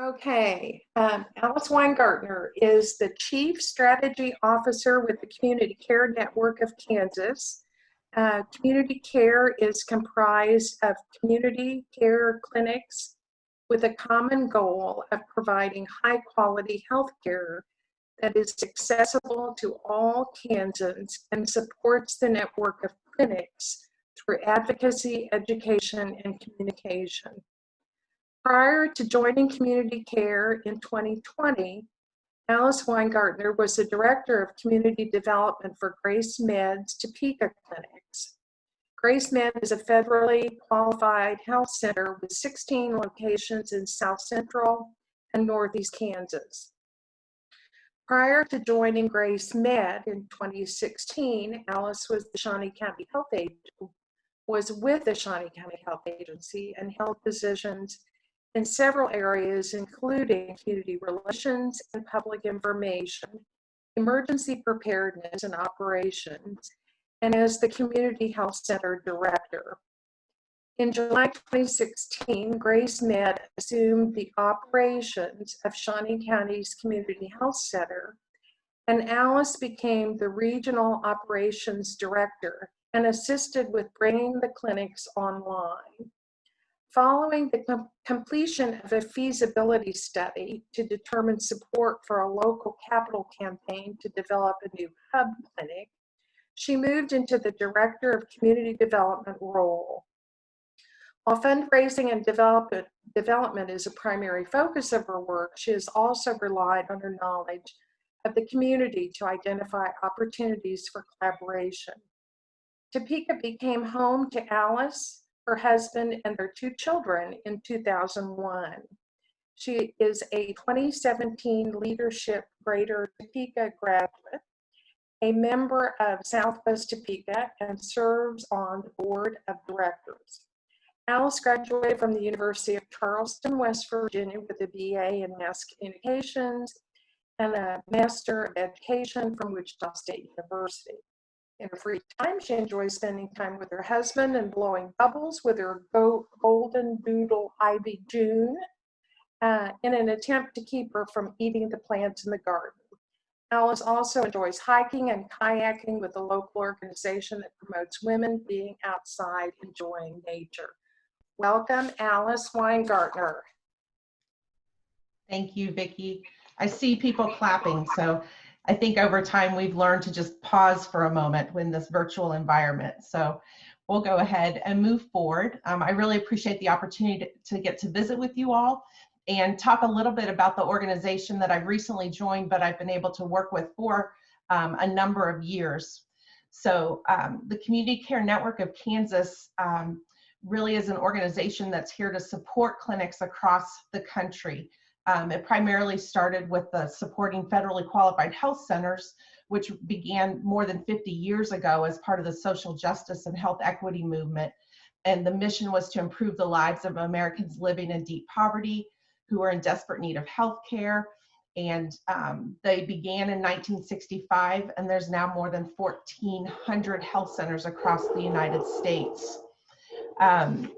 Okay, um, Alice Weingartner is the Chief Strategy Officer with the Community Care Network of Kansas. Uh, community care is comprised of community care clinics with a common goal of providing high quality health care that is accessible to all Kansans and supports the network of clinics through advocacy, education, and communication. Prior to joining community care in 2020, Alice Weingartner was the Director of Community Development for Grace Med's Topeka Clinics. Grace Med is a federally qualified health center with 16 locations in South Central and Northeast Kansas. Prior to joining Grace Med in 2016, Alice was the Shawnee County Health Agency, was with the Shawnee County Health Agency and held positions in several areas, including community relations and public information, emergency preparedness and operations, and as the Community Health Center Director. In July 2016, Grace Med assumed the operations of Shawnee County's Community Health Center, and Alice became the Regional Operations Director and assisted with bringing the clinics online. Following the com completion of a feasibility study to determine support for a local capital campaign to develop a new hub clinic, she moved into the Director of Community Development role. While fundraising and development, development is a primary focus of her work, she has also relied on her knowledge of the community to identify opportunities for collaboration. Topeka became home to Alice, her husband, and their two children in 2001. She is a 2017 Leadership Greater Topeka graduate, a member of Southwest Topeka, and serves on the board of directors. Alice graduated from the University of Charleston, West Virginia with a BA in Mass Communications and a Master of Education from Wichita State University. In her free time, she enjoys spending time with her husband and blowing bubbles with her go golden doodle Ivy June uh, in an attempt to keep her from eating the plants in the garden. Alice also enjoys hiking and kayaking with a local organization that promotes women being outside enjoying nature. Welcome, Alice Weingartner. Thank you, Vicki. I see people clapping, so I think over time we've learned to just pause for a moment in this virtual environment. So we'll go ahead and move forward. Um, I really appreciate the opportunity to, to get to visit with you all and talk a little bit about the organization that I've recently joined, but I've been able to work with for um, a number of years. So um, the Community Care Network of Kansas um, really is an organization that's here to support clinics across the country. Um, it primarily started with the supporting federally qualified health centers, which began more than 50 years ago as part of the social justice and health equity movement. And the mission was to improve the lives of Americans living in deep poverty who are in desperate need of health care. And um, they began in 1965, and there's now more than 1,400 health centers across the United States um,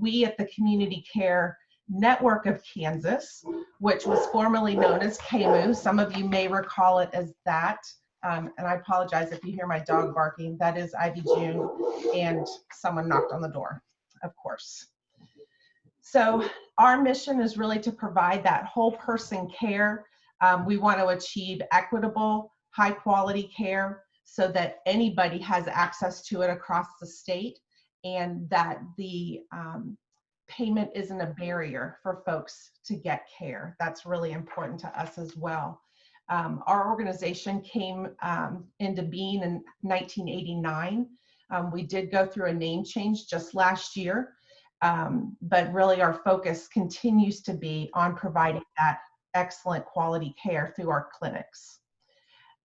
we at the Community Care Network of Kansas, which was formerly known as KAMU. Some of you may recall it as that. Um, and I apologize if you hear my dog barking. That is Ivy June, and someone knocked on the door, of course. So our mission is really to provide that whole person care. Um, we want to achieve equitable, high quality care so that anybody has access to it across the state and that the um, payment isn't a barrier for folks to get care. That's really important to us as well. Um, our organization came um, into being in 1989. Um, we did go through a name change just last year, um, but really our focus continues to be on providing that excellent quality care through our clinics.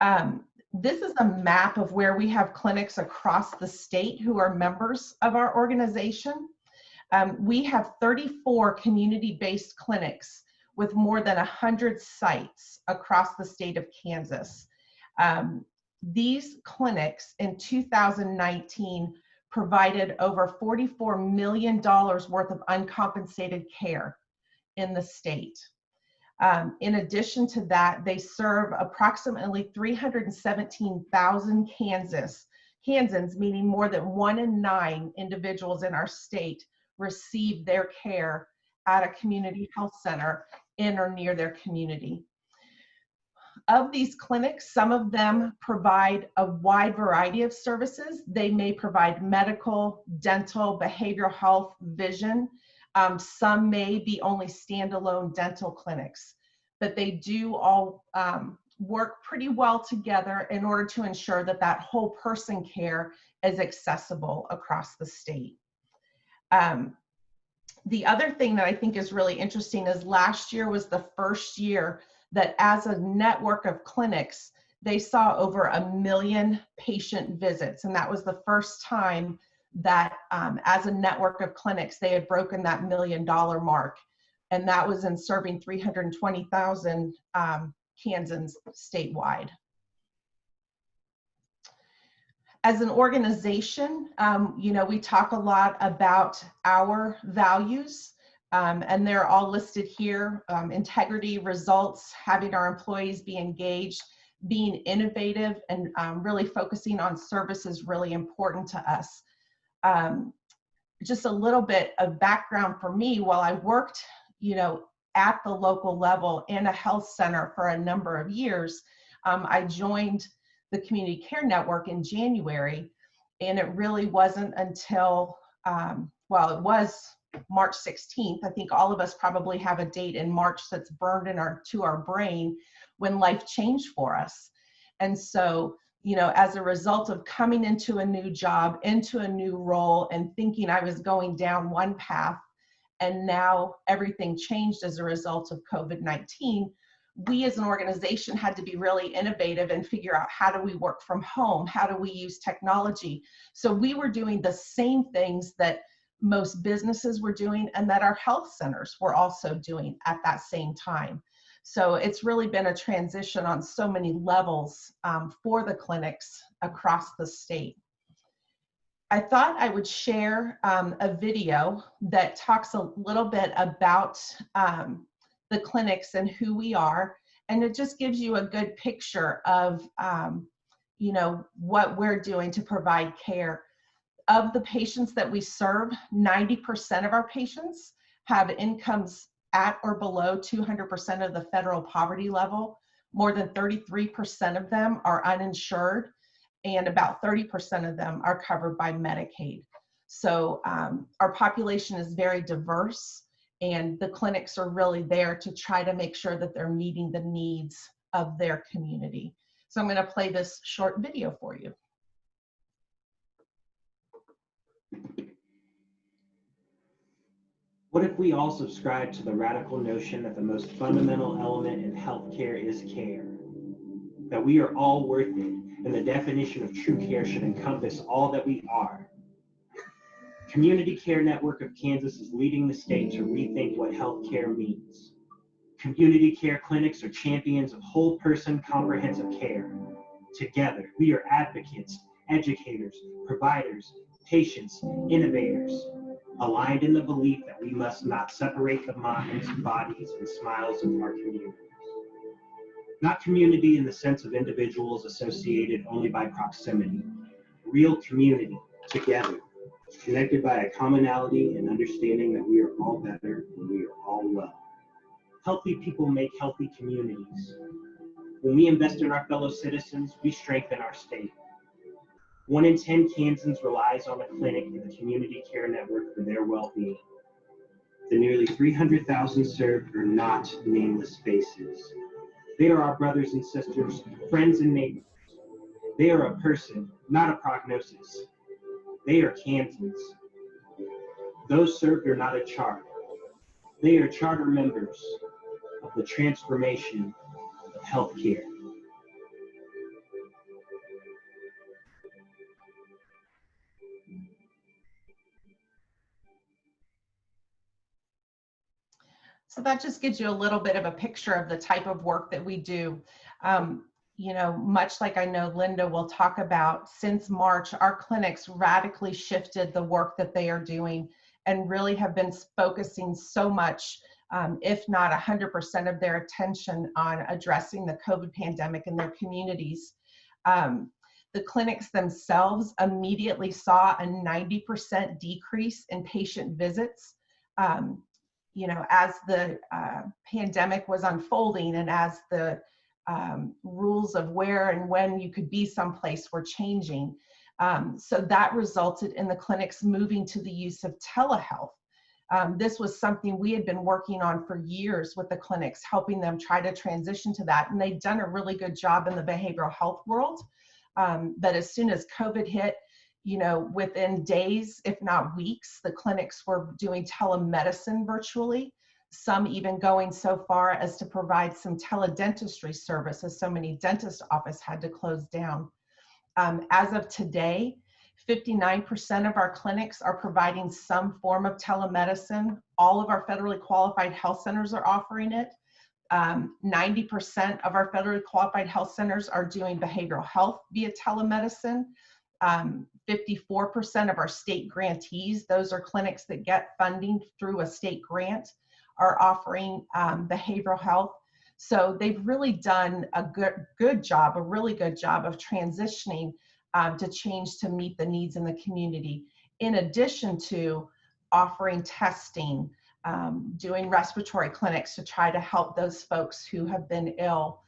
Um, this is a map of where we have clinics across the state who are members of our organization. Um, we have 34 community-based clinics with more than 100 sites across the state of Kansas. Um, these clinics in 2019 provided over $44 million worth of uncompensated care in the state. Um, in addition to that, they serve approximately 317,000 Kansas, Kansans, meaning more than one in nine individuals in our state receive their care at a community health center in or near their community. Of these clinics, some of them provide a wide variety of services. They may provide medical, dental, behavioral health, vision. Um, some may be only standalone dental clinics, but they do all um, work pretty well together in order to ensure that that whole person care is accessible across the state. Um, the other thing that I think is really interesting is last year was the first year that as a network of clinics, they saw over a million patient visits. And that was the first time that um, as a network of clinics, they had broken that million dollar mark. And that was in serving 320,000 um, Kansans statewide. As an organization, um, you know, we talk a lot about our values um, and they're all listed here. Um, integrity, results, having our employees be engaged, being innovative and um, really focusing on service is really important to us. Um, just a little bit of background for me, while I worked, you know, at the local level in a health center for a number of years, um, I joined the Community Care Network in January, and it really wasn't until, um, well, it was March 16th. I think all of us probably have a date in March that's burned in our to our brain when life changed for us. And so, you know, as a result of coming into a new job, into a new role and thinking I was going down one path and now everything changed as a result of COVID-19, we as an organization had to be really innovative and figure out how do we work from home? How do we use technology? So we were doing the same things that most businesses were doing and that our health centers were also doing at that same time. So it's really been a transition on so many levels um, for the clinics across the state. I thought I would share um, a video that talks a little bit about um, the clinics and who we are. And it just gives you a good picture of, um, you know, what we're doing to provide care of the patients that we serve, 90% of our patients have incomes at or below 200% of the federal poverty level. More than 33% of them are uninsured, and about 30% of them are covered by Medicaid. So um, our population is very diverse, and the clinics are really there to try to make sure that they're meeting the needs of their community. So I'm going to play this short video for you. What if we all subscribe to the radical notion that the most fundamental element in healthcare is care? That we are all worth it, and the definition of true care should encompass all that we are. Community Care Network of Kansas is leading the state to rethink what healthcare means. Community care clinics are champions of whole person comprehensive care. Together, we are advocates, educators, providers, patients, innovators, aligned in the belief that we must not separate the minds, bodies, and smiles of our communities. Not community in the sense of individuals associated only by proximity, real community, together, connected by a commonality and understanding that we are all better and we are all well. Healthy people make healthy communities. When we invest in our fellow citizens, we strengthen our state. One in 10 Kansans relies on a clinic in the community care network for their well-being. The nearly 300,000 served are not nameless faces. They are our brothers and sisters, friends and neighbors. They are a person, not a prognosis. They are Kansans. Those served are not a charter. They are charter members of the transformation of healthcare. So that just gives you a little bit of a picture of the type of work that we do. Um, you know, much like I know Linda will talk about, since March, our clinics radically shifted the work that they are doing and really have been focusing so much um, if not 100% of their attention on addressing the COVID pandemic in their communities. Um, the clinics themselves immediately saw a 90% decrease in patient visits. Um, you know, as the uh, pandemic was unfolding and as the um, rules of where and when you could be someplace were changing. Um, so that resulted in the clinics moving to the use of telehealth. Um, this was something we had been working on for years with the clinics, helping them try to transition to that. And they'd done a really good job in the behavioral health world. Um, but as soon as COVID hit, you know, within days, if not weeks, the clinics were doing telemedicine virtually. Some even going so far as to provide some teledentistry service, as so many dentist offices had to close down. Um, as of today, 59% of our clinics are providing some form of telemedicine. All of our federally qualified health centers are offering it. 90% um, of our federally qualified health centers are doing behavioral health via telemedicine. 54% um, of our state grantees, those are clinics that get funding through a state grant, are offering um, behavioral health. So they've really done a good, good job, a really good job of transitioning um, to change to meet the needs in the community, in addition to offering testing, um, doing respiratory clinics to try to help those folks who have been ill.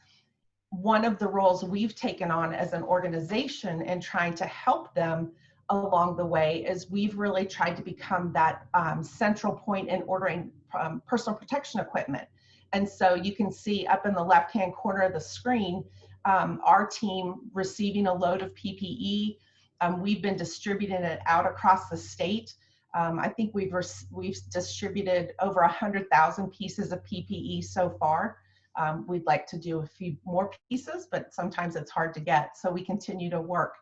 One of the roles we've taken on as an organization in trying to help them along the way is we've really tried to become that um, central point in ordering um, personal protection equipment. And so you can see up in the left-hand corner of the screen, um, our team receiving a load of PPE. Um, we've been distributing it out across the state. Um, I think we've we've distributed over a hundred thousand pieces of PPE so far. Um, we'd like to do a few more pieces, but sometimes it's hard to get. So we continue to work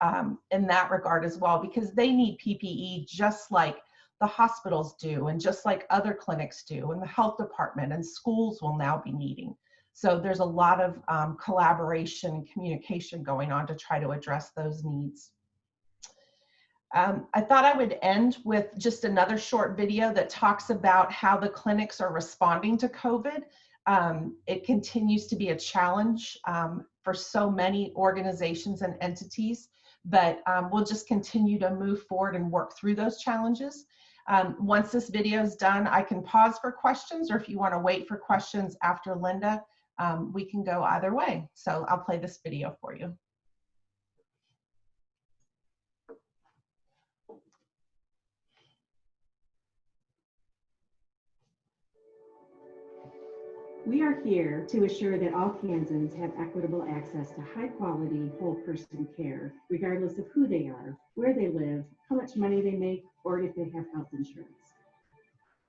um, in that regard as well because they need PPE just like the hospitals do and just like other clinics do and the health department and schools will now be needing. So there's a lot of um, collaboration and communication going on to try to address those needs. Um, I thought I would end with just another short video that talks about how the clinics are responding to COVID. Um, it continues to be a challenge um, for so many organizations and entities, but um, we'll just continue to move forward and work through those challenges. Um, once this video is done, I can pause for questions, or if you want to wait for questions after Linda, um, we can go either way. So I'll play this video for you. We are here to assure that all Kansans have equitable access to high quality whole person care, regardless of who they are, where they live, how much money they make, or if they have health insurance.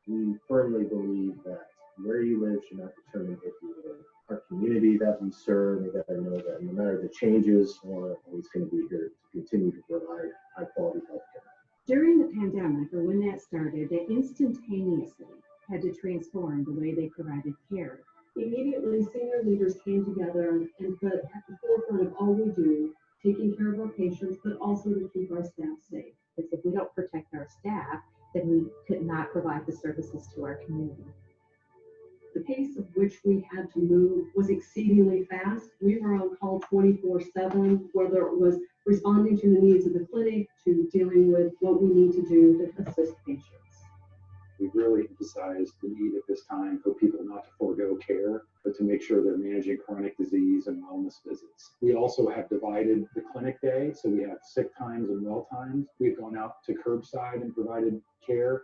We firmly believe that where you live should not determine if you live. Our community that we serve, they gotta know that no matter the changes, we're always gonna be here to continue to provide high quality health care. During the pandemic, or when that started, they instantaneously had to transform the way they provided care. Immediately, senior leaders came together and put at the forefront of all we do, taking care of our patients, but also to keep our staff safe. Because if we don't protect our staff, then we could not provide the services to our community. The pace of which we had to move was exceedingly fast. We were on call 24 7, whether it was responding to the needs of the clinic to dealing with what we need to do to assist patients we've really emphasized the need at this time for people not to forego care, but to make sure they're managing chronic disease and wellness visits. We also have divided the clinic day, so we have sick times and well times. We've gone out to curbside and provided care.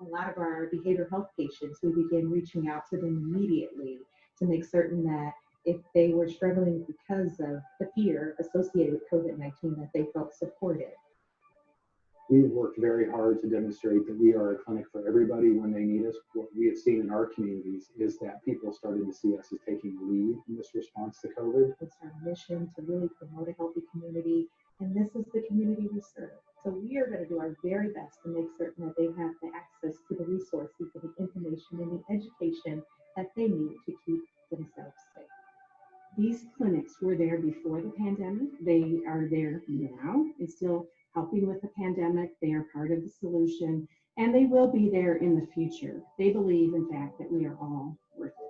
A lot of our behavioral health patients, we began reaching out to them immediately to make certain that if they were struggling because of the fear associated with COVID-19, that they felt supported we've worked very hard to demonstrate that we are a clinic for everybody when they need us. What we have seen in our communities is that people started to see us as taking the lead in this response to COVID. It's our mission to really promote a healthy community, and this is the community we serve. So we are going to do our very best to make certain that they have the access to the resources, to the information, and the education that they need to keep themselves safe. These clinics were there before the pandemic. They are there now and still helping with the pandemic. They are part of the solution. And they will be there in the future. They believe, in fact, that we are all worth it.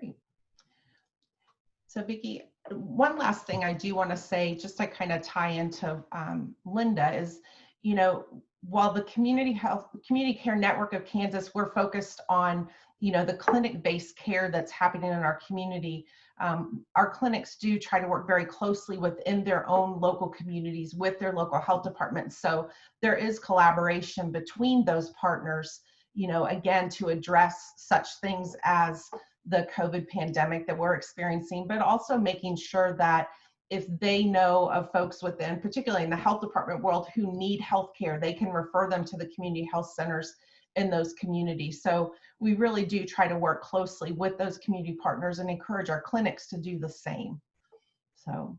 Great. So Vicki, one last thing I do want to say, just to kind of tie into um, Linda, is, you know, while the community health, community care network of Kansas, we're focused on, you know, the clinic-based care that's happening in our community. Um, our clinics do try to work very closely within their own local communities with their local health departments. So there is collaboration between those partners, you know, again, to address such things as the COVID pandemic that we're experiencing, but also making sure that if they know of folks within, particularly in the health department world, who need health care, they can refer them to the community health centers in those communities. So we really do try to work closely with those community partners and encourage our clinics to do the same. So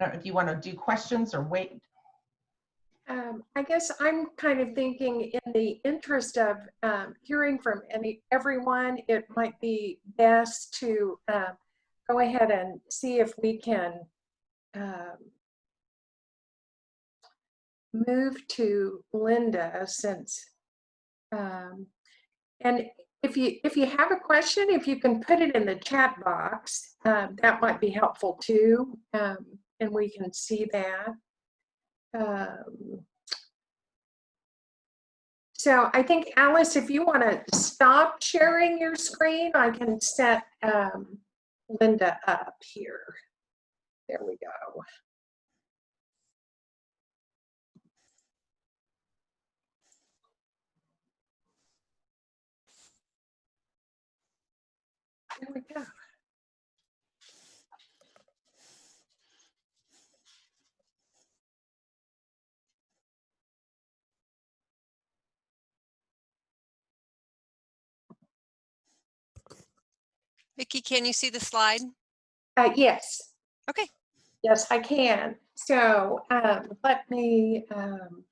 I don't know if you want to do questions or wait. Um, I guess I'm kind of thinking in the interest of um, hearing from any everyone, it might be best to uh, go ahead and see if we can um, move to Linda since, um, and if you if you have a question, if you can put it in the chat box, um, that might be helpful too, and we can see that. Um, so I think Alice, if you want to stop sharing your screen, I can set um, Linda up here. There we go. There we go. Vicki, can you see the slide? Uh, yes. Okay. Yes, I can. So um, let me um,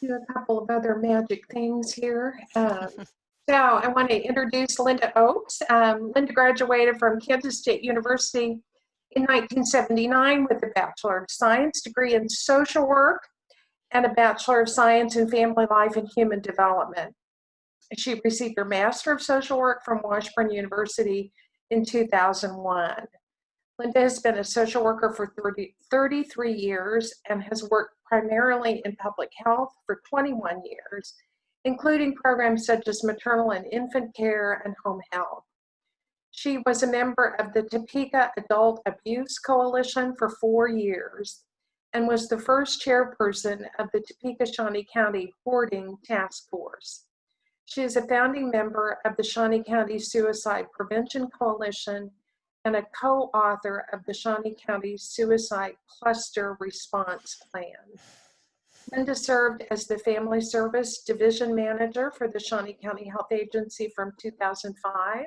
do a couple of other magic things here. Um, so I want to introduce Linda Ochs. Um, Linda graduated from Kansas State University in 1979 with a Bachelor of Science degree in Social Work and a Bachelor of Science in Family Life and Human Development. She received her Master of Social Work from Washburn University in 2001. Linda has been a social worker for 30, 33 years and has worked primarily in public health for 21 years, including programs such as maternal and infant care and home health. She was a member of the Topeka Adult Abuse Coalition for four years and was the first chairperson of the Topeka Shawnee County Hoarding Task Force. She is a founding member of the Shawnee County Suicide Prevention Coalition and a co-author of the Shawnee County Suicide Cluster Response Plan. Linda served as the Family Service Division Manager for the Shawnee County Health Agency from 2005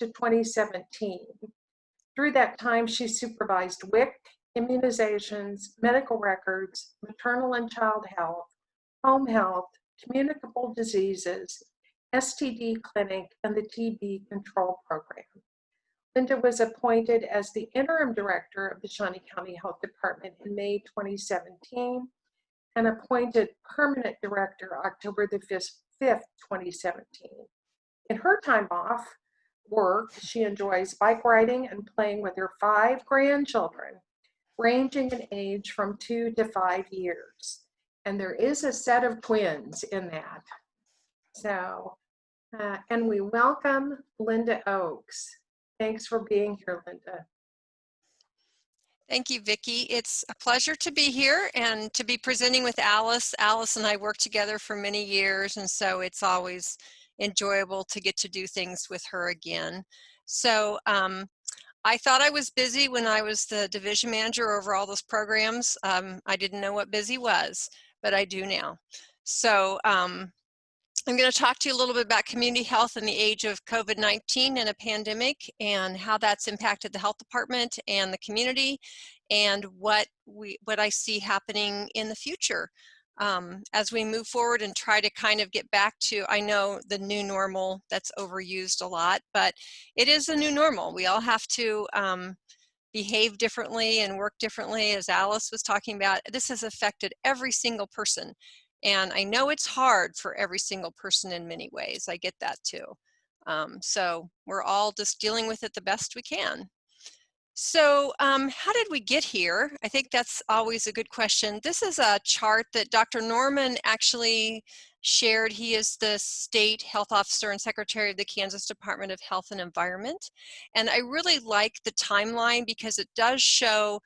to 2017. Through that time, she supervised WIC, immunizations, medical records, maternal and child health, home health, communicable diseases, STD clinic, and the TB control program. Linda was appointed as the interim director of the Shawnee County Health Department in May 2017 and appointed permanent director October the 5th, 2017. In her time off work, she enjoys bike riding and playing with her five grandchildren, ranging in age from two to five years. And there is a set of twins in that. So, uh, and we welcome Linda Ochs. Thanks for being here, Linda. Thank you, Vicki. It's a pleasure to be here and to be presenting with Alice. Alice and I worked together for many years, and so it's always enjoyable to get to do things with her again. So um, I thought I was busy when I was the division manager over all those programs. Um, I didn't know what busy was, but I do now. So um, I'm going to talk to you a little bit about community health in the age of COVID-19 and a pandemic and how that's impacted the health department and the community and what we what I see happening in the future. um, as we move forward and try to kind of get back to, I know the new normal that's overused a lot, but it is a new normal. We all have to um, behave differently and work differently as Alice was talking about. This has affected every single person. And I know it's hard for every single person in many ways. I get that too. Um, so we're all just dealing with it the best we can. So um, how did we get here? I think that's always a good question. This is a chart that Dr. Norman actually shared. He is the state health officer and secretary of the Kansas Department of Health and Environment. And I really like the timeline because it does show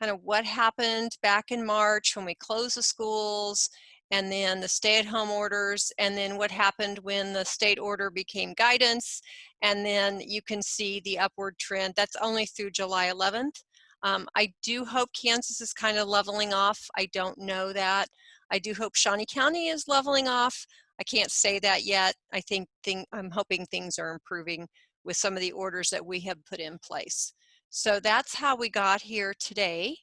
kind of what happened back in March when we closed the schools and then the stay-at-home orders, and then what happened when the state order became guidance, and then you can see the upward trend. That's only through July 11th. Um, I do hope Kansas is kind of leveling off. I don't know that. I do hope Shawnee County is leveling off. I can't say that yet. I think thing, I'm hoping things are improving with some of the orders that we have put in place. So that's how we got here today.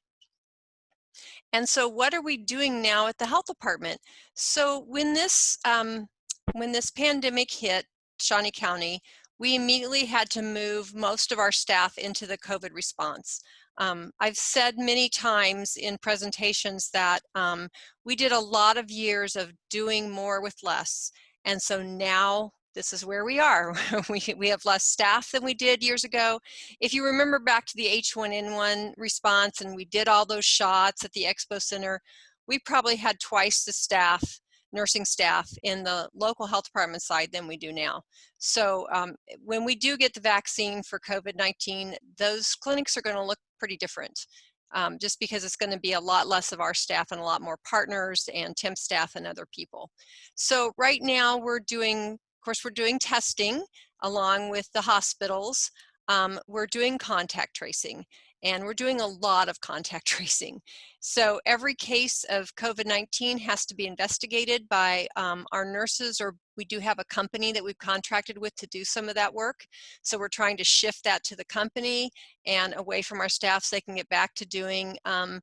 And so what are we doing now at the health department? So when this, um, when this pandemic hit Shawnee County, we immediately had to move most of our staff into the COVID response. Um, I've said many times in presentations that um, we did a lot of years of doing more with less. And so now this is where we are. we, we have less staff than we did years ago. If you remember back to the H1N1 response and we did all those shots at the Expo Center, we probably had twice the staff, nursing staff in the local health department side than we do now. So um, when we do get the vaccine for COVID-19, those clinics are gonna look pretty different. Um, just because it's going to be a lot less of our staff and a lot more partners and temp staff and other people. So right now we're doing course, we're doing testing along with the hospitals. Um, we're doing contact tracing and we're doing a lot of contact tracing. So every case of COVID-19 has to be investigated by um, our nurses or we do have a company that we've contracted with to do some of that work. So we're trying to shift that to the company and away from our staff so they can get back to doing um,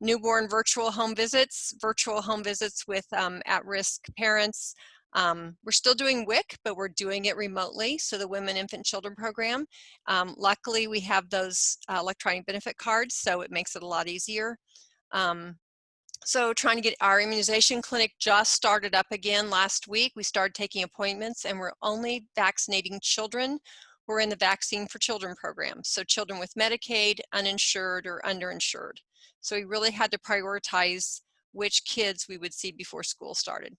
newborn virtual home visits, virtual home visits with um, at-risk parents, um, we're still doing WIC, but we're doing it remotely. So the Women, Infant, Children program. Um, luckily, we have those uh, electronic benefit cards, so it makes it a lot easier. Um, so trying to get our immunization clinic just started up again last week. We started taking appointments and we're only vaccinating children who are in the Vaccine for Children program. So children with Medicaid, uninsured, or underinsured. So we really had to prioritize which kids we would see before school started.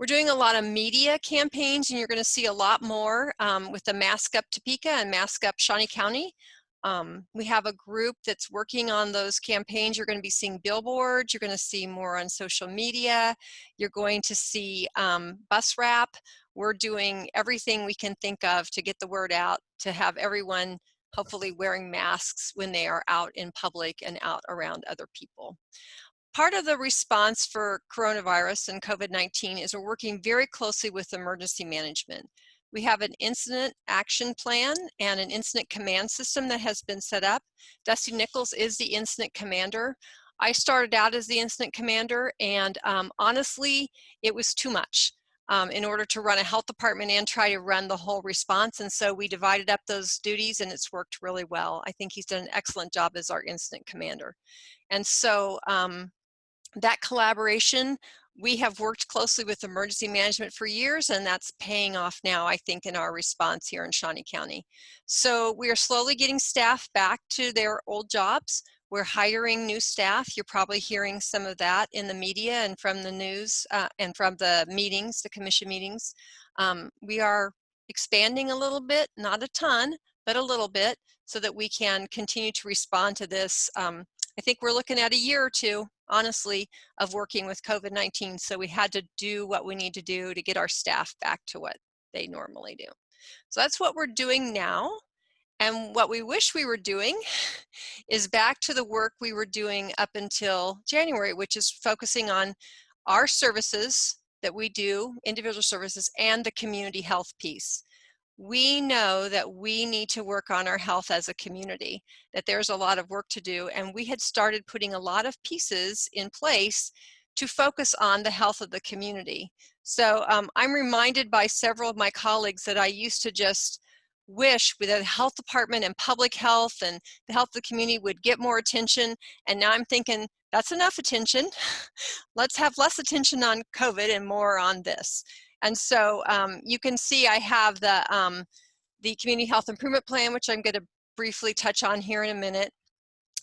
We're doing a lot of media campaigns and you're gonna see a lot more um, with the Mask Up Topeka and Mask Up Shawnee County. Um, we have a group that's working on those campaigns. You're gonna be seeing billboards, you're gonna see more on social media, you're going to see um, bus wrap. We're doing everything we can think of to get the word out, to have everyone hopefully wearing masks when they are out in public and out around other people part of the response for coronavirus and COVID-19 is we're working very closely with emergency management. We have an incident action plan and an incident command system that has been set up. Dusty Nichols is the incident commander. I started out as the incident commander and um, honestly, it was too much. Um, in order to run a health department and try to run the whole response. And so we divided up those duties and it's worked really well. I think he's done an excellent job as our incident commander. And so um, that collaboration, we have worked closely with emergency management for years and that's paying off now, I think, in our response here in Shawnee County. So we are slowly getting staff back to their old jobs. We're hiring new staff. You're probably hearing some of that in the media and from the news uh, and from the meetings, the commission meetings. Um, we are expanding a little bit, not a ton, but a little bit, so that we can continue to respond to this. Um, I think we're looking at a year or two honestly, of working with COVID-19. So we had to do what we need to do to get our staff back to what they normally do. So that's what we're doing now. And what we wish we were doing is back to the work we were doing up until January, which is focusing on our services that we do, individual services, and the community health piece we know that we need to work on our health as a community, that there's a lot of work to do. And we had started putting a lot of pieces in place to focus on the health of the community. So um, I'm reminded by several of my colleagues that I used to just wish with the health department and public health and the health of the community would get more attention. And now I'm thinking that's enough attention. Let's have less attention on COVID and more on this. And so um, you can see I have the, um, the community health improvement plan, which I'm gonna briefly touch on here in a minute.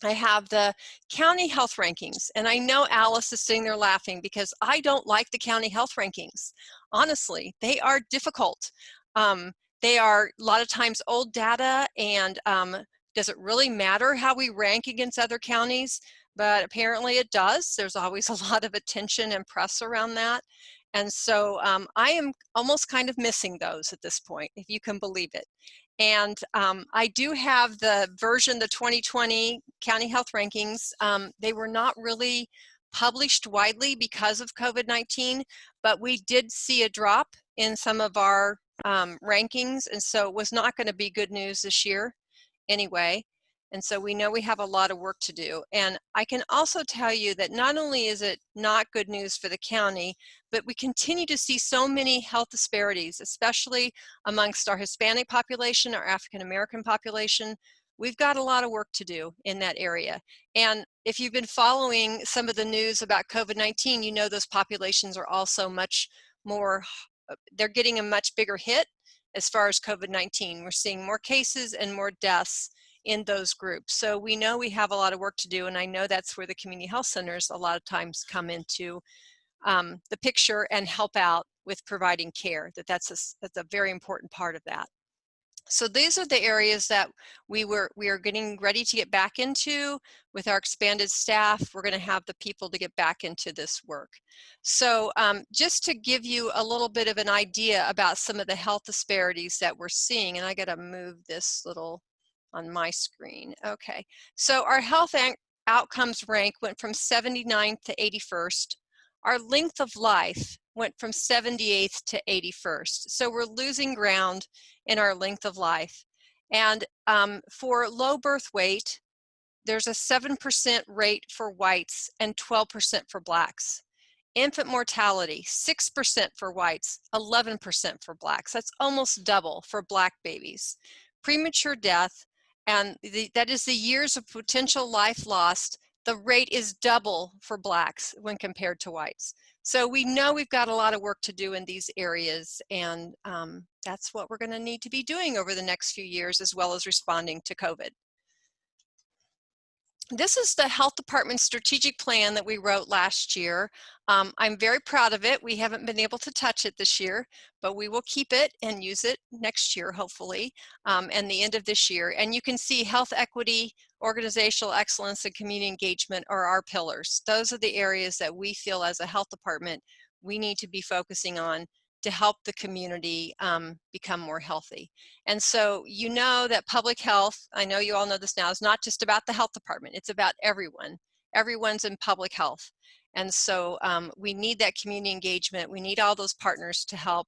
I have the county health rankings, and I know Alice is sitting there laughing because I don't like the county health rankings. Honestly, they are difficult. Um, they are a lot of times old data, and um, does it really matter how we rank against other counties? But apparently it does. There's always a lot of attention and press around that. And so um, I am almost kind of missing those at this point, if you can believe it. And um, I do have the version, the 2020 county health rankings. Um, they were not really published widely because of COVID-19, but we did see a drop in some of our um, rankings. And so it was not gonna be good news this year anyway. And so we know we have a lot of work to do. And I can also tell you that not only is it not good news for the county, but we continue to see so many health disparities, especially amongst our Hispanic population, our African American population. We've got a lot of work to do in that area. And if you've been following some of the news about COVID-19, you know those populations are also much more, uh, they're getting a much bigger hit as far as COVID-19. We're seeing more cases and more deaths in those groups. So we know we have a lot of work to do, and I know that's where the community health centers a lot of times come into um, the picture and help out with providing care, that that's a, that's a very important part of that. So these are the areas that we were we are getting ready to get back into with our expanded staff. We're going to have the people to get back into this work. So um, just to give you a little bit of an idea about some of the health disparities that we're seeing, and I got to move this little on my screen. Okay, so our health outcomes rank went from 79th to 81st. Our length of life went from 78th to 81st. So we're losing ground in our length of life. And um, for low birth weight, there's a 7% rate for whites and 12% for blacks. Infant mortality, 6% for whites, 11% for blacks. That's almost double for black babies. Premature death, and the, that is the years of potential life lost. The rate is double for blacks when compared to whites. So we know we've got a lot of work to do in these areas and um, that's what we're gonna need to be doing over the next few years as well as responding to COVID this is the health department strategic plan that we wrote last year. Um, I'm very proud of it. We haven't been able to touch it this year, but we will keep it and use it next year, hopefully, um, and the end of this year. And you can see health equity, organizational excellence, and community engagement are our pillars. Those are the areas that we feel as a health department we need to be focusing on to help the community um, become more healthy. And so you know that public health, I know you all know this now, is not just about the health department, it's about everyone. Everyone's in public health. And so um, we need that community engagement. We need all those partners to help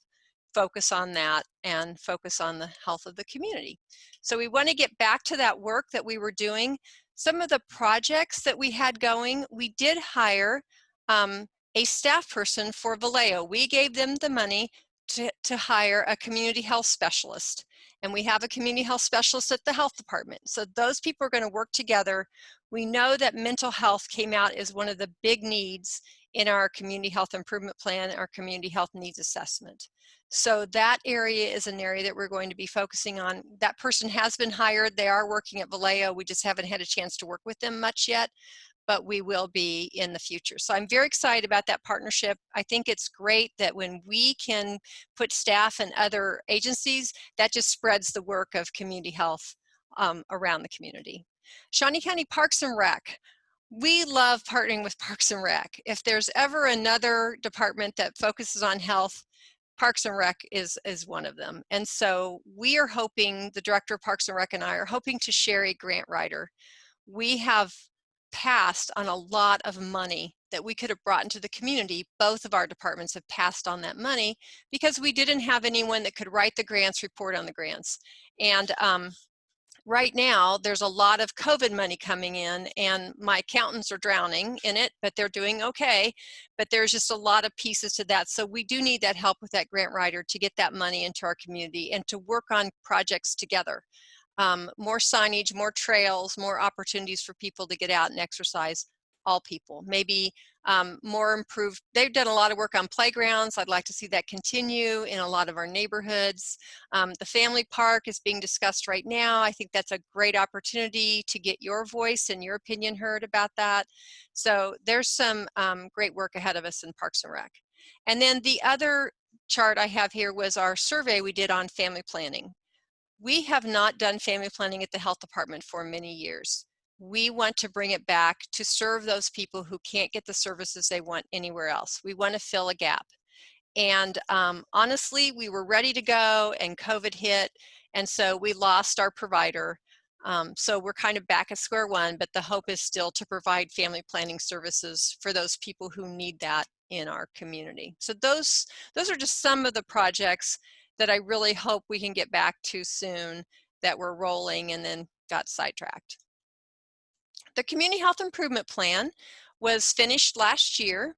focus on that and focus on the health of the community. So we want to get back to that work that we were doing. Some of the projects that we had going, we did hire um, a staff person for Valeo. We gave them the money to, to hire a community health specialist. And we have a community health specialist at the health department. So those people are gonna work together. We know that mental health came out as one of the big needs in our community health improvement plan, our community health needs assessment. So that area is an area that we're going to be focusing on. That person has been hired. They are working at Valeo. We just haven't had a chance to work with them much yet but we will be in the future. So I'm very excited about that partnership. I think it's great that when we can put staff and other agencies, that just spreads the work of community health um, around the community. Shawnee County Parks and Rec. We love partnering with Parks and Rec. If there's ever another department that focuses on health, Parks and Rec is, is one of them. And so we are hoping, the Director of Parks and Rec and I are hoping to share a grant writer. We have passed on a lot of money that we could have brought into the community. Both of our departments have passed on that money because we didn't have anyone that could write the grants, report on the grants. And um, right now there's a lot of COVID money coming in and my accountants are drowning in it, but they're doing okay. But there's just a lot of pieces to that. So we do need that help with that grant writer to get that money into our community and to work on projects together. Um, more signage, more trails, more opportunities for people to get out and exercise all people. Maybe um, more improved, they've done a lot of work on playgrounds. I'd like to see that continue in a lot of our neighborhoods. Um, the family park is being discussed right now. I think that's a great opportunity to get your voice and your opinion heard about that. So there's some um, great work ahead of us in Parks and Rec. And then the other chart I have here was our survey we did on family planning. We have not done family planning at the health department for many years we want to bring it back to serve those people who can't get the services they want anywhere else. We want to fill a gap. And um, honestly, we were ready to go and COVID hit. And so we lost our provider. Um, so we're kind of back at square one, but the hope is still to provide family planning services for those people who need that in our community. So those, those are just some of the projects that I really hope we can get back to soon that we're rolling and then got sidetracked. The Community Health Improvement Plan was finished last year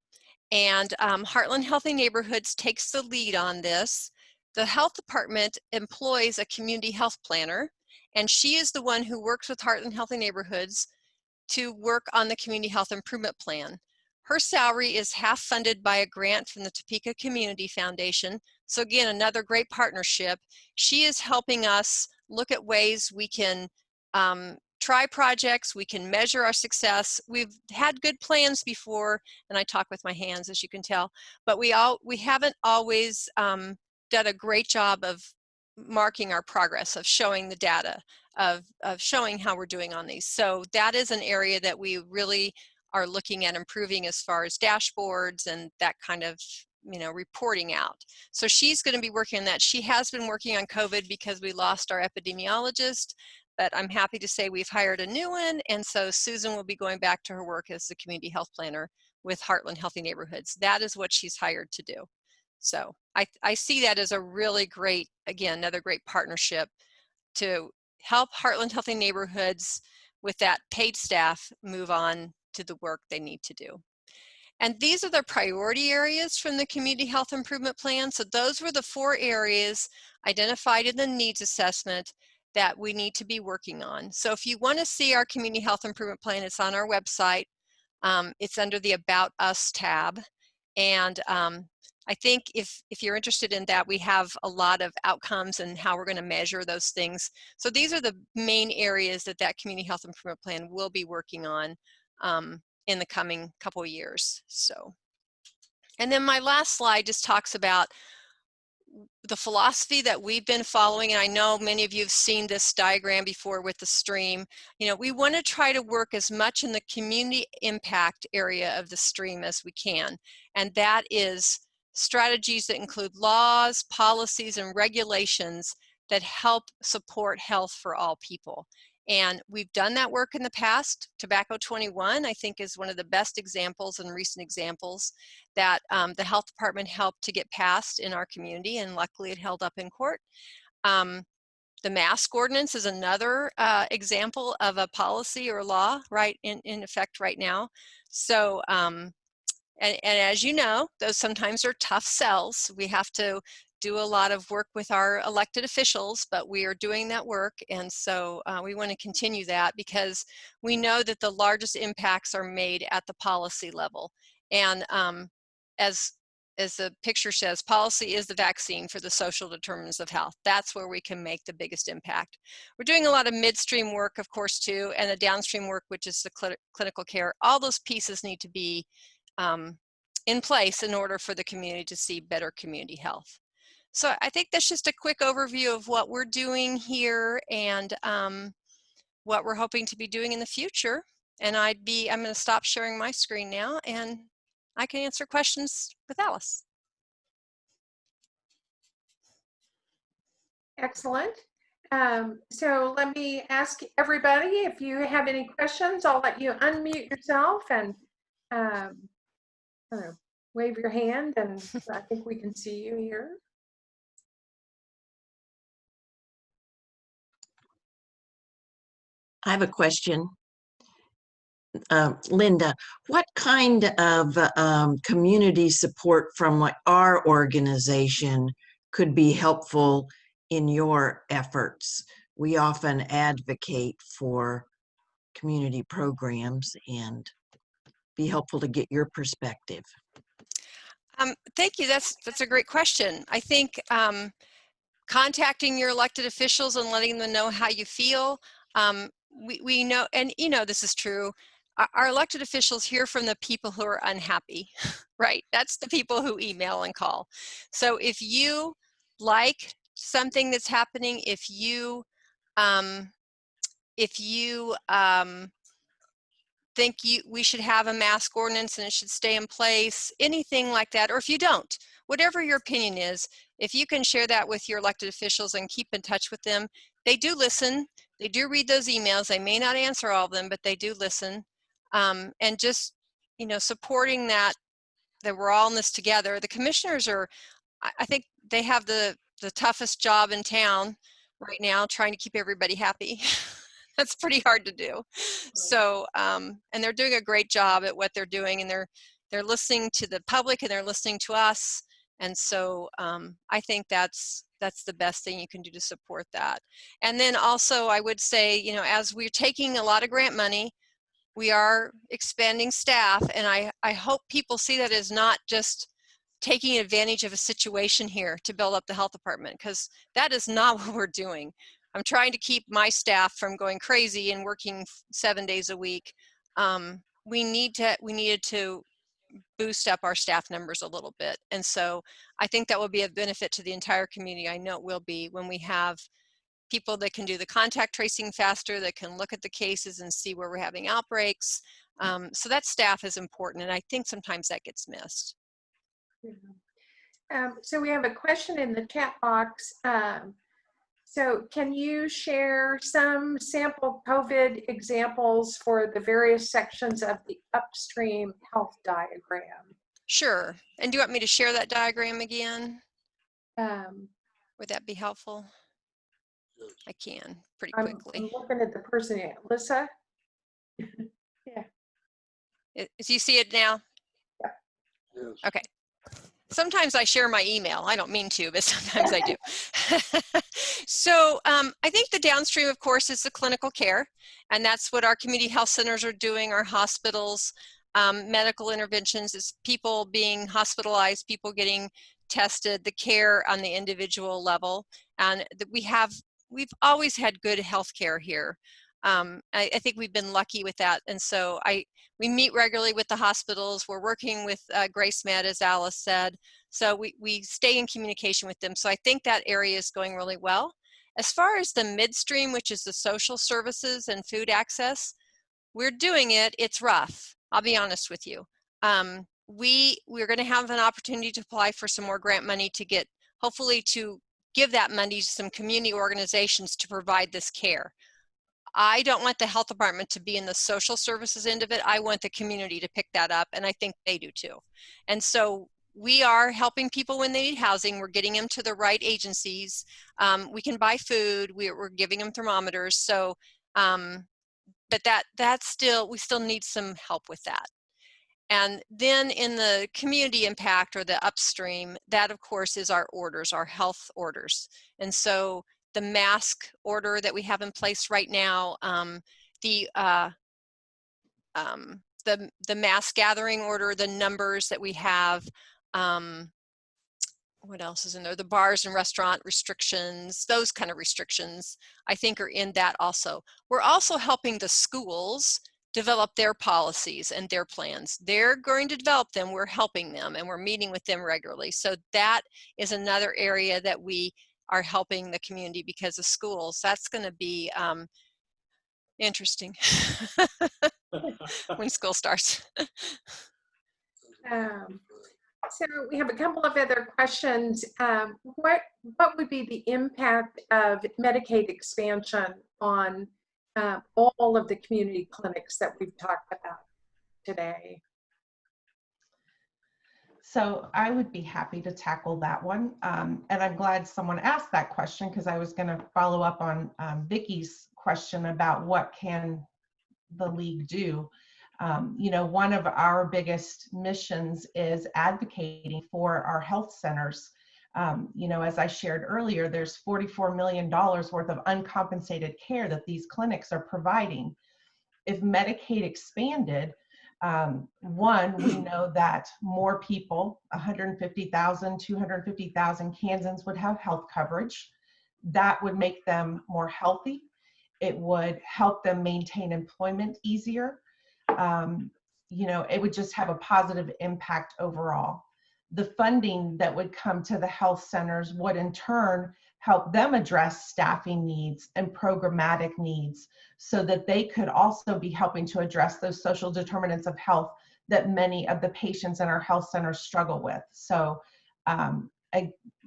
and um, Heartland Healthy Neighborhoods takes the lead on this. The health department employs a community health planner and she is the one who works with Heartland Healthy Neighborhoods to work on the Community Health Improvement Plan. Her salary is half funded by a grant from the Topeka Community Foundation. So again, another great partnership. She is helping us look at ways we can um, try projects, we can measure our success. We've had good plans before, and I talk with my hands as you can tell, but we all we haven't always um, done a great job of marking our progress, of showing the data, of, of showing how we're doing on these. So that is an area that we really are looking at improving as far as dashboards and that kind of you know reporting out so she's going to be working on that she has been working on covid because we lost our epidemiologist but I'm happy to say we've hired a new one. And so Susan will be going back to her work as the community health planner with Heartland Healthy Neighborhoods. That is what she's hired to do. So I, I see that as a really great, again, another great partnership to help Heartland Healthy Neighborhoods with that paid staff move on to the work they need to do. And these are the priority areas from the Community Health Improvement Plan. So those were the four areas identified in the needs assessment that we need to be working on. So if you want to see our community health improvement plan, it's on our website. Um, it's under the About Us tab. And um, I think if, if you're interested in that, we have a lot of outcomes and how we're going to measure those things. So these are the main areas that that community health improvement plan will be working on um, in the coming couple of years. So, and then my last slide just talks about the philosophy that we've been following, and I know many of you have seen this diagram before with the stream, you know, we want to try to work as much in the community impact area of the stream as we can. And that is strategies that include laws, policies, and regulations that help support health for all people. And we've done that work in the past. Tobacco 21, I think, is one of the best examples and recent examples that um, the health department helped to get passed in our community, and luckily it held up in court. Um, the mask ordinance is another uh, example of a policy or law right in, in effect right now. So um, and, and, as you know, those sometimes are tough sells. We have to do a lot of work with our elected officials, but we are doing that work. And so uh, we want to continue that because we know that the largest impacts are made at the policy level. And um, as, as the picture says, policy is the vaccine for the social determinants of health. That's where we can make the biggest impact. We're doing a lot of midstream work, of course, too, and the downstream work, which is the cl clinical care. All those pieces need to be um, in place in order for the community to see better community health. So I think that's just a quick overview of what we're doing here and um, what we're hoping to be doing in the future. And I'd be, I'm gonna stop sharing my screen now and I can answer questions with Alice. Excellent. Um, so let me ask everybody if you have any questions, I'll let you unmute yourself and um, wave your hand and I think we can see you here. I have a question. Uh, Linda, what kind of um, community support from like our organization could be helpful in your efforts? We often advocate for community programs and be helpful to get your perspective. Um, thank you. That's that's a great question. I think um, contacting your elected officials and letting them know how you feel. Um, we, we know, and you know this is true, our, elected officials hear from the people who are unhappy, right? That's the people who email and call. So if you like something that's happening, if you, um, if you um, think you, we should have a mask ordinance and it should stay in place, anything like that, or if you don't, whatever your opinion is, if you can share that with your elected officials and keep in touch with them, they do listen, they do read those emails, they may not answer all of them, but they do listen. Um, and just, you know, supporting that, that we're all in this together. The commissioners are, I, I think they have the, the toughest job in town right now, trying to keep everybody happy. That's pretty hard to do. So, um, and they're doing a great job at what they're doing and they're, they're listening to the public and they're listening to us. And so um, I think that's that's the best thing you can do to support that. And then also I would say, you know, as we're taking a lot of grant money, we are expanding staff and I, I hope people see that as not just taking advantage of a situation here to build up the health department because that is not what we're doing. I'm trying to keep my staff from going crazy and working seven days a week. Um, we need to, we needed to boost up our staff numbers a little bit. And so I think that will be a benefit to the entire community. I know it will be when we have people that can do the contact tracing faster, that can look at the cases and see where we're having outbreaks. Um, so that staff is important. And I think sometimes that gets missed. Um, so we have a question in the chat box. Um, so can you share some sample COVID examples for the various sections of the upstream health diagram? Sure. And do you want me to share that diagram again? Um, Would that be helpful? I can pretty I'm, quickly. I'm looking at the person, here. Alyssa? I- Do you see it now? Yeah. Okay. Sometimes I share my email. I don't mean to, but sometimes I do. so um, I think the downstream, of course, is the clinical care. And that's what our community health centers are doing, our hospitals, um, medical interventions is people being hospitalized, people getting tested, the care on the individual level. And that we have, we've always had good health care here. Um, I, I, think we've been lucky with that. And so I, we meet regularly with the hospitals. We're working with uh, GraceMed, as Alice said. So we, we stay in communication with them. So I think that area is going really well. As far as the midstream, which is the social services and food access, we're doing it. It's rough. I'll be honest with you. Um, we, we're gonna have an opportunity to apply for some more grant money to get, hopefully to give that money to some community organizations to provide this care. I don't want the health department to be in the social services end of it. I want the community to pick that up, and I think they do too. And so we are helping people when they need housing. We're getting them to the right agencies. Um, we can buy food. We're, we're giving them thermometers. So, um, but that that's still we still need some help with that. And then in the community impact or the upstream, that of course is our orders, our health orders. And so the mask order that we have in place right now, um, the uh, um, the the mask gathering order, the numbers that we have. Um, what else is in there? The bars and restaurant restrictions, those kind of restrictions, I think are in that also. We're also helping the schools develop their policies and their plans. They're going to develop them, we're helping them and we're meeting with them regularly. So that is another area that we are helping the community because of schools. That's going to be um, interesting when school starts. um, so we have a couple of other questions. Um, what what would be the impact of Medicaid expansion on uh, all of the community clinics that we've talked about today? So I would be happy to tackle that one. Um, and I'm glad someone asked that question because I was going to follow up on um, Vicky's question about what can the league do. Um, you know, one of our biggest missions is advocating for our health centers. Um, you know, as I shared earlier, there's $44 million worth of uncompensated care that these clinics are providing. If Medicaid expanded, um, one, we know that more people, 150,000, 250,000 Kansans would have health coverage. That would make them more healthy. It would help them maintain employment easier. Um, you know, it would just have a positive impact overall. The funding that would come to the health centers would in turn help them address staffing needs and programmatic needs so that they could also be helping to address those social determinants of health that many of the patients in our health centers struggle with. So um,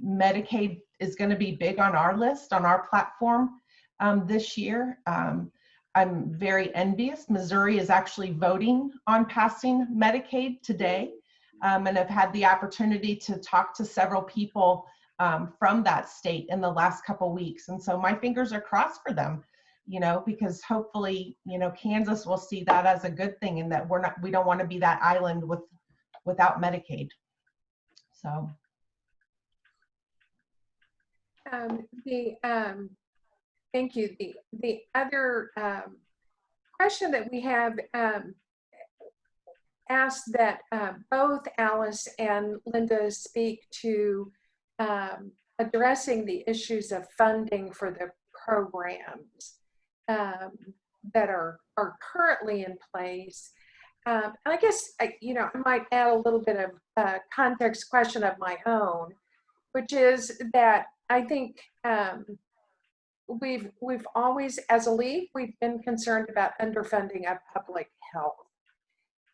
Medicaid is going to be big on our list, on our platform um, this year. Um, I'm very envious. Missouri is actually voting on passing Medicaid today. Um, and I've had the opportunity to talk to several people um, from that state in the last couple weeks. And so my fingers are crossed for them, you know, because hopefully, you know, Kansas will see that as a good thing and that we're not, we don't want to be that island with, without Medicaid. So. Um, the, um, thank you. The, the other um, question that we have um, asked that uh, both Alice and Linda speak to um, addressing the issues of funding for the programs um, that are, are currently in place. Um, and I guess, I, you know, I might add a little bit of uh, context question of my own, which is that I think um, we've, we've always, as a league, we've been concerned about underfunding of public health.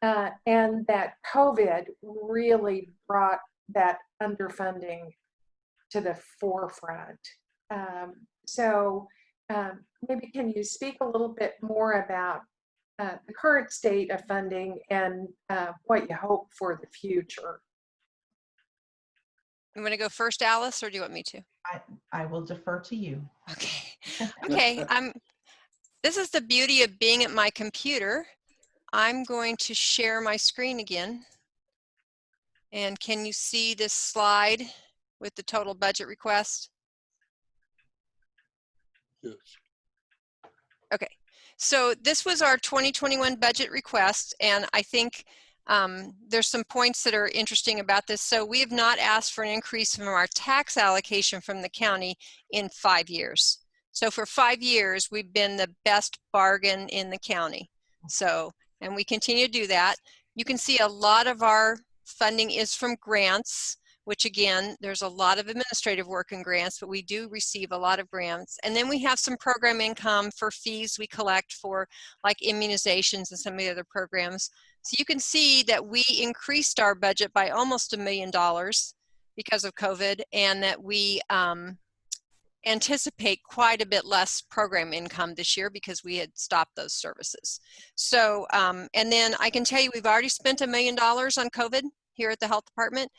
Uh, and that COVID really brought that underfunding to the forefront. Um, so um, maybe can you speak a little bit more about uh, the current state of funding and uh, what you hope for the future? You want to go first, Alice, or do you want me to? I, I will defer to you. Okay. Okay. I'm. This is the beauty of being at my computer. I'm going to share my screen again. And can you see this slide? With the total budget request? Yes. Okay, so this was our 2021 budget request, and I think um, there's some points that are interesting about this. So we have not asked for an increase from our tax allocation from the county in five years. So for five years, we've been the best bargain in the county. So, and we continue to do that. You can see a lot of our funding is from grants which again, there's a lot of administrative work in grants, but we do receive a lot of grants. And then we have some program income for fees we collect for like immunizations and some of the other programs. So you can see that we increased our budget by almost a million dollars because of COVID and that we um, anticipate quite a bit less program income this year because we had stopped those services. So, um, and then I can tell you we've already spent a million dollars on COVID here at the health department.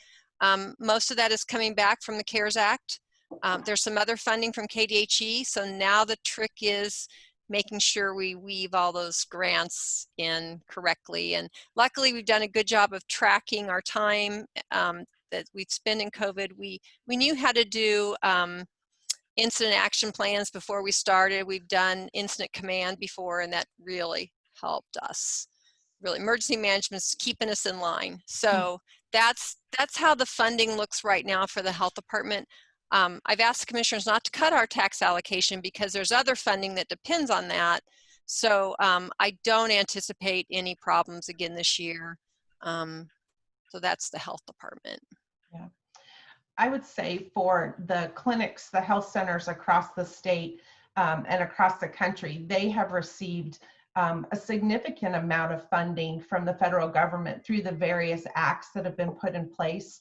Um, most of that is coming back from the CARES Act. Um, there's some other funding from KDHE. So now the trick is making sure we weave all those grants in correctly. And luckily we've done a good job of tracking our time um, that we've spent in COVID. We, we knew how to do um, incident action plans before we started. We've done incident command before and that really helped us. Really, emergency management's keeping us in line. So that's that's how the funding looks right now for the health department. Um, I've asked commissioners not to cut our tax allocation because there's other funding that depends on that. So um, I don't anticipate any problems again this year. Um, so that's the health department. Yeah. I would say for the clinics, the health centers across the state um, and across the country, they have received um, a significant amount of funding from the federal government through the various acts that have been put in place.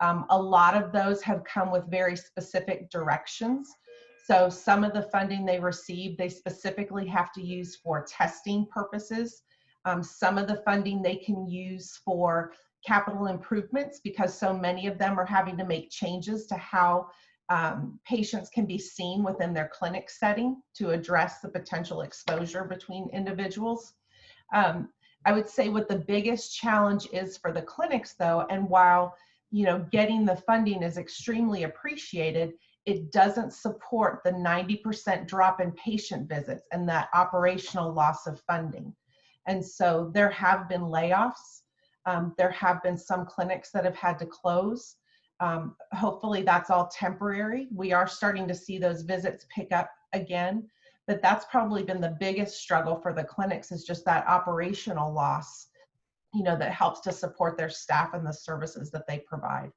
Um, a lot of those have come with very specific directions. So some of the funding they receive, they specifically have to use for testing purposes. Um, some of the funding they can use for capital improvements because so many of them are having to make changes to how um, patients can be seen within their clinic setting to address the potential exposure between individuals. Um, I would say what the biggest challenge is for the clinics though, and while you know getting the funding is extremely appreciated, it doesn't support the 90% drop in patient visits and that operational loss of funding. And so there have been layoffs. Um, there have been some clinics that have had to close. Um, hopefully that's all temporary. We are starting to see those visits pick up again, but that's probably been the biggest struggle for the clinics is just that operational loss, you know, that helps to support their staff and the services that they provide.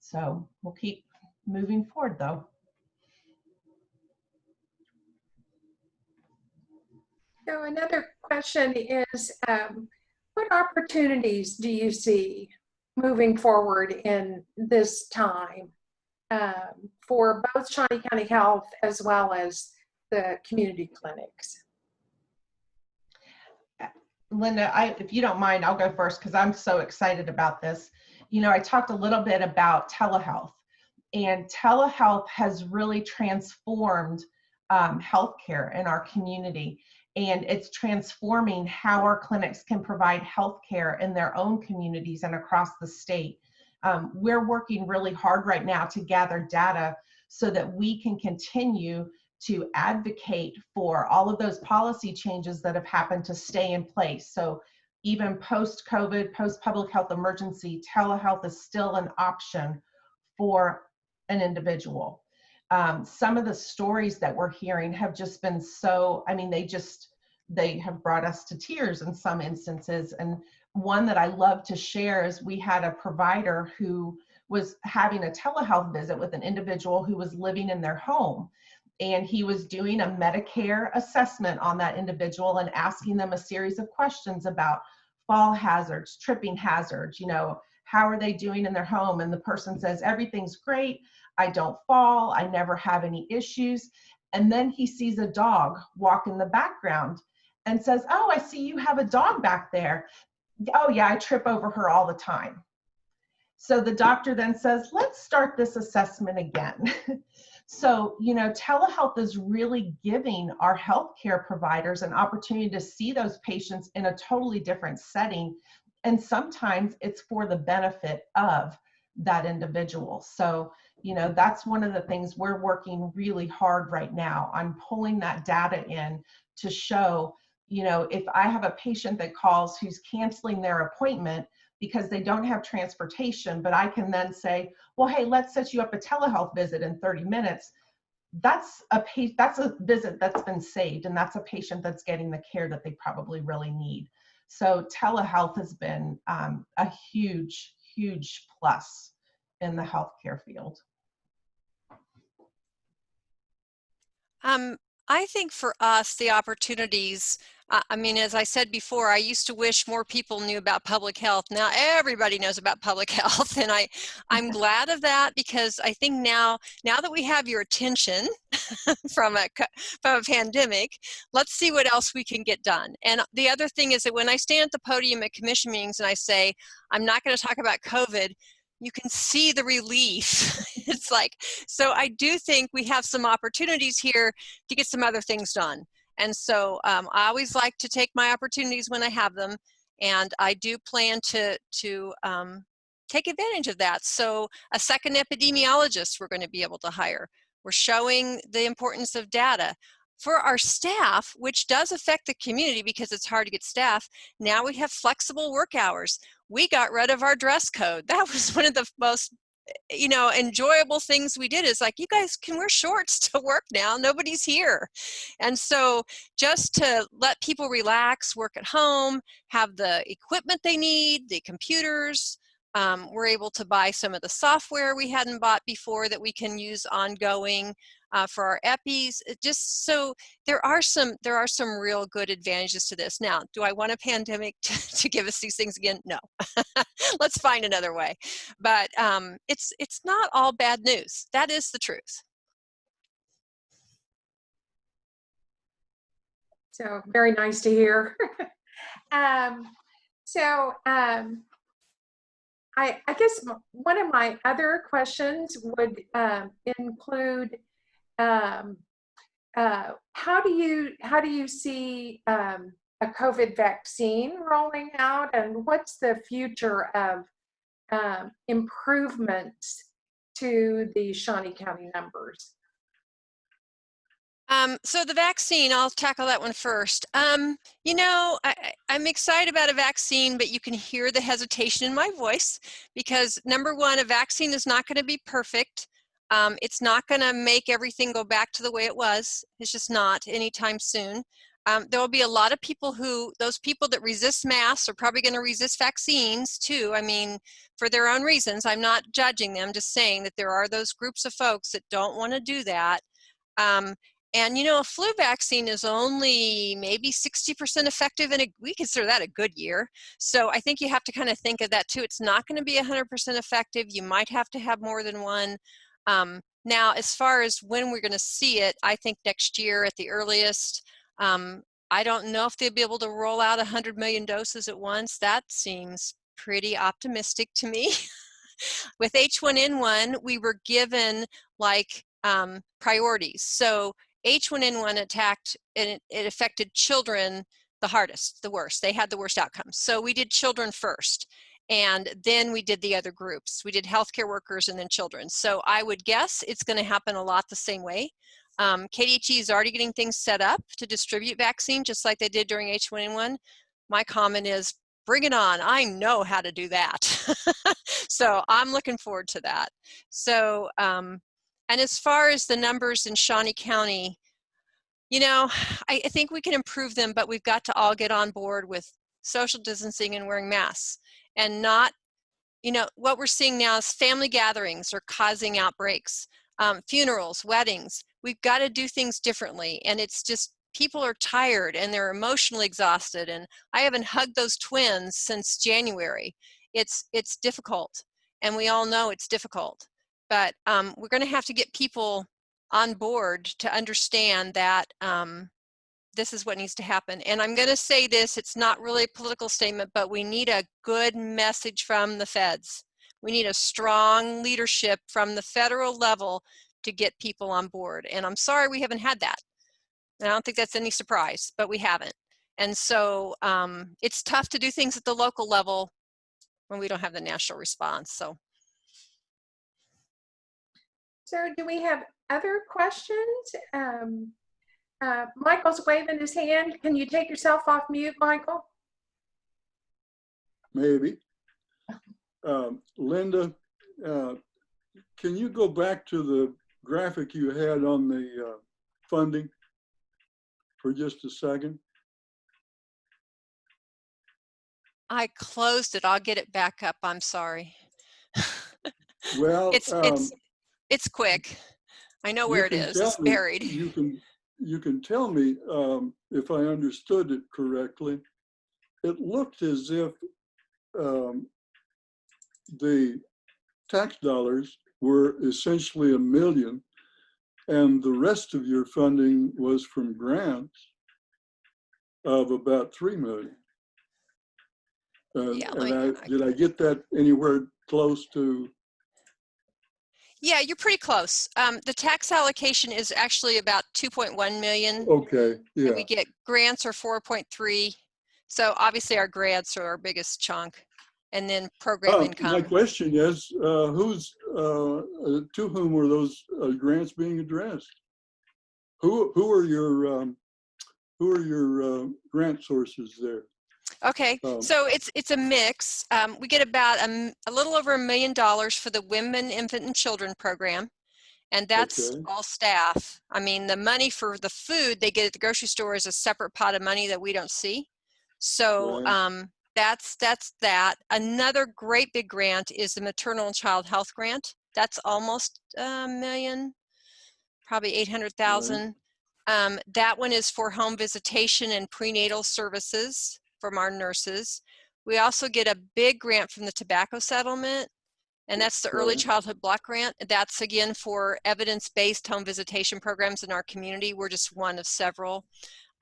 So we'll keep moving forward though. So another question is, um, what opportunities do you see moving forward in this time um, for both Shawnee County Health as well as the community clinics? Linda, I, if you don't mind, I'll go first because I'm so excited about this. You know, I talked a little bit about telehealth, and telehealth has really transformed um, healthcare in our community. And it's transforming how our clinics can provide healthcare in their own communities and across the state. Um, we're working really hard right now to gather data so that we can continue to advocate for all of those policy changes that have happened to stay in place. So even post-COVID, post-public health emergency, telehealth is still an option for an individual. Um, some of the stories that we're hearing have just been so, I mean, they just, they have brought us to tears in some instances. And one that I love to share is we had a provider who was having a telehealth visit with an individual who was living in their home and he was doing a Medicare assessment on that individual and asking them a series of questions about fall hazards, tripping hazards, you know, how are they doing in their home? And the person says, everything's great. I don't fall. I never have any issues. And then he sees a dog walk in the background and says, oh, I see you have a dog back there. Oh yeah, I trip over her all the time. So the doctor then says, let's start this assessment again. So, you know, telehealth is really giving our healthcare providers an opportunity to see those patients in a totally different setting. And sometimes it's for the benefit of that individual. So, you know, that's one of the things we're working really hard right now on pulling that data in to show, you know, if I have a patient that calls who's canceling their appointment, because they don't have transportation, but I can then say, well, hey, let's set you up a telehealth visit in 30 minutes. That's a pa- that's a visit that's been saved, and that's a patient that's getting the care that they probably really need. So telehealth has been um, a huge, huge plus in the healthcare field. Um, I think for us, the opportunities I mean, as I said before, I used to wish more people knew about public health. Now everybody knows about public health, and I, I'm glad of that because I think now, now that we have your attention from a from a pandemic, let's see what else we can get done. And the other thing is that when I stand at the podium at commission meetings and I say I'm not going to talk about COVID, you can see the relief. it's like so. I do think we have some opportunities here to get some other things done. And so um, I always like to take my opportunities when I have them. And I do plan to, to um, take advantage of that. So a second epidemiologist we're going to be able to hire. We're showing the importance of data. For our staff, which does affect the community because it's hard to get staff, now we have flexible work hours. We got rid of our dress code. That was one of the most eh, you know, enjoyable things we did is like, you guys can wear shorts to work now, nobody's here. And so just to let people relax, work at home, have the equipment they need, the computers, um, we're able to buy some of the software we hadn't bought before that we can use ongoing uh, for our EPIs. just so there are some there are some real good advantages to this. Now, do I want a pandemic to, to give us these things again? No. Let's find another way. But um, it's it's not all bad news. That is the truth. So very nice to hear. um, so um, I, I guess one of my other questions would um, include um, uh, how do you how do you see um, a COVID vaccine rolling out, and what's the future of um, improvements to the Shawnee County numbers? Um, so the vaccine, I'll tackle that one first. Um, you know, I, I'm excited about a vaccine, but you can hear the hesitation in my voice because number one, a vaccine is not going to be perfect. Um, it's not going to make everything go back to the way it was. It's just not anytime soon. Um, there will be a lot of people who, those people that resist masks are probably going to resist vaccines too. I mean, for their own reasons. I'm not judging them, just saying that there are those groups of folks that don't want to do that. Um, and you know, a flu vaccine is only maybe 60% effective, and we consider that a good year. So I think you have to kind of think of that too. It's not going to be 100% effective. You might have to have more than one. Um, now, as far as when we're going to see it, I think next year at the earliest. Um, I don't know if they'll be able to roll out 100 million doses at once. That seems pretty optimistic to me. With H1N1, we were given like um, priorities. So H1N1 attacked and it, it affected children the hardest, the worst. They had the worst outcomes. So we did children first. And then we did the other groups. We did healthcare workers and then children. So I would guess it's going to happen a lot the same way. Um, KDHE is already getting things set up to distribute vaccine just like they did during H1N1. My comment is bring it on. I know how to do that. so I'm looking forward to that. So, um, and as far as the numbers in Shawnee County, you know, I, I think we can improve them, but we've got to all get on board with social distancing and wearing masks and not, you know, what we're seeing now is family gatherings are causing outbreaks, um, funerals, weddings. We've got to do things differently. And it's just, people are tired and they're emotionally exhausted. And I haven't hugged those twins since January. It's, it's difficult. And we all know it's difficult. But um, we're going to have to get people on board to understand that um, this is what needs to happen. And I'm going to say this, it's not really a political statement, but we need a good message from the feds. We need a strong leadership from the federal level to get people on board. And I'm sorry we haven't had that. And I don't think that's any surprise, but we haven't. And so um, it's tough to do things at the local level when we don't have the national response. So So do we have other questions? Um, uh, Michael's waving his hand. Can you take yourself off mute, Michael? Maybe. Um, Linda, uh, can you go back to the graphic you had on the uh, funding for just a second? I closed it. I'll get it back up. I'm sorry. Well, it's um, it's it's quick. I know where it is. It's me- buried. You can, you can tell me um, if I understood it correctly. It looked as if um, the tax dollars were essentially a million and the rest of your funding was from grants of about 3 million. Uh, Yeah, and I, I did I get that anywhere close to? Yeah, you're pretty close. Um, the tax allocation is actually about 2.1 million. Okay, yeah. We get grants are 4.3. So obviously our grants are our biggest chunk. And then program Uh, My question is, uh, who's, uh, uh, to whom were those uh, grants being addressed? Who, who are your, um, who are your uh, grant sources there? Okay, Um, so it's it's a mix. Um, we get about a, a, little over a million dollars for the Women, Infant, and Children program, and that's Okay. all staff. I mean, the money for the food they get at the grocery store is a separate pot of money that we don't see. So Right. um, that's that's that. Another great big grant is the Maternal and Child Health Grant. That's almost a million, probably eight hundred thousand. Um, that one is for home visitation and prenatal services from our nurses. We also get a big grant from the tobacco settlement, and that's the early childhood block grant. That's again for evidence-based home visitation programs in our community. We're just one of several.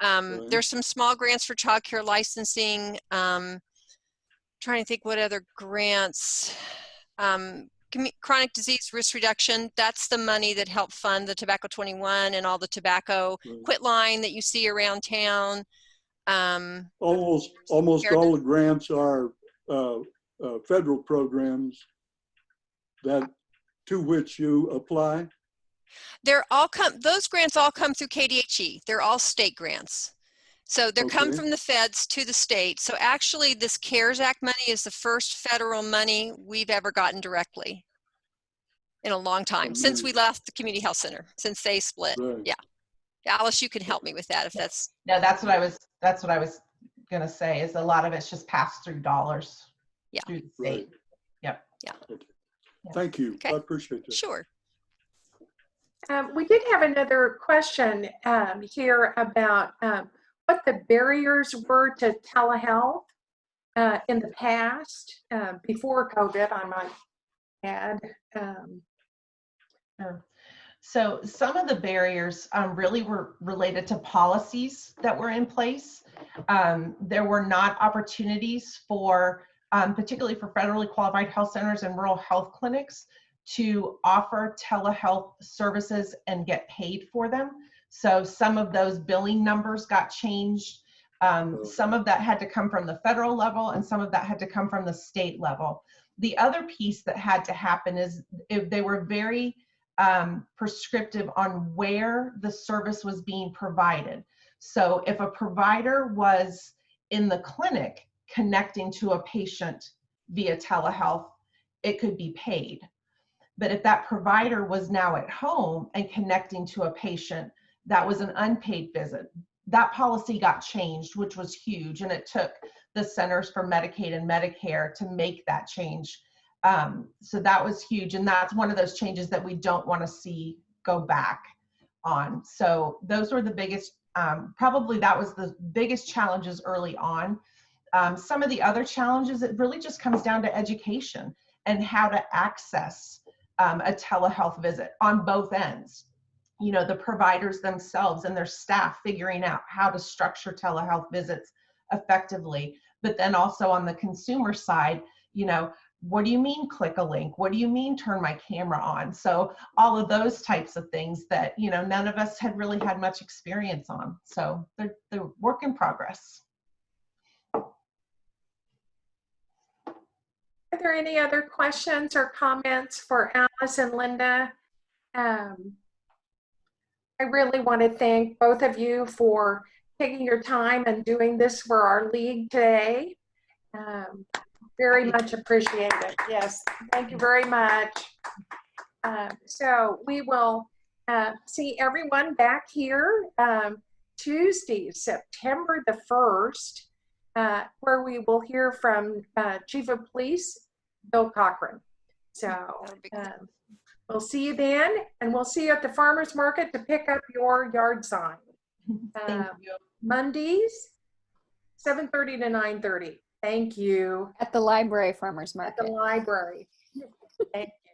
Um, There's some small grants for child care licensing. Um, trying to think what other grants. Um, chronic disease risk reduction, that's the money that helped fund the Tobacco 21 and all the tobacco Right. quit line that you see around town. Um, Almost, almost all the grants are uh, uh, federal programs that, to which you apply. they're all come, those grants all come through KDHE. They're all state grants. So they're come from the feds to the state. So actually this CARES Act money is the first federal money we've ever gotten directly in a long time, since we left the community health center, since they split. Right. Yeah. Alice, you can help me with that if that's, No, that's what I was, that's what I was gonna say, is a lot of it's just passed through dollars. Yeah. Through the Right. state. Yep. Thank you. I appreciate that. sure. Um, we did have another question um, here about um, what the barriers were to telehealth uh, in the past, uh, before COVID, I might add. Um, Sure. So some of the barriers um, really were related to policies that were in place. Um, there were not opportunities for, um, particularly for federally qualified health centers and rural health clinics to offer telehealth services and get paid for them. So some of those billing numbers got changed. Um, some of that had to come from the federal level and some of that had to come from the state level. The other piece that had to happen is if they were very um, prescriptive on where the service was being provided. So if a provider was in the clinic connecting to a patient via telehealth, it could be paid. But if that provider was now at home and connecting to a patient, that was an unpaid visit. That policy got changed, which was huge, and it took the Centers for Medicaid and Medicare to make that change. Um, so that was huge, and that's one of those changes that we don't want to see go back on. So those were the biggest, um, probably that was the biggest challenges early on. Um, some of the other challenges, it really just comes down to education and how to access um, a telehealth visit on both ends. You know, the providers themselves and their staff figuring out how to structure telehealth visits effectively, but then also on the consumer side, you know, what do you mean click a link? What do you mean turn my camera on? So all of those types of things that, you know, none of us had really had much experience on. So they're, they're work in progress. Are there any other questions or comments for Alice and Linda? Um, I really want to thank both of you for taking your time and doing this for our league today. Um, very much appreciated. Yes, thank you very much. Um, so we will uh, see everyone back here um, Tuesday, September the 1st, uh, where we will hear from uh, Chief of Police Bill Cochran. So That'll be good. um, we'll see you then, and we'll see you at the farmer's market to pick up your yard sign. Thank Uh, you. Mondays, 7:30 to 9:30. Thank you. At the library farmer's market. At the library. Thank you.